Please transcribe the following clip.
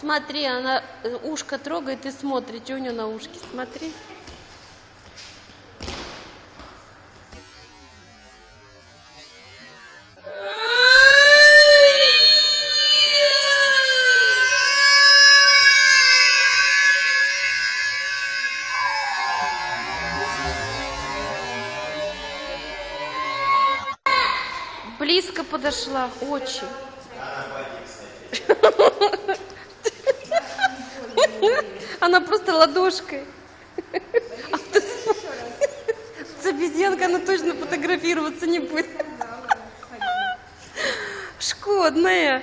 Смотри, она э, ушко трогает и смотрит, что у нее на ушке. Смотри. Близко подошла, очень. Она просто ладошкой. С обезьянкой она точно фотографироваться не будет. Шкодная.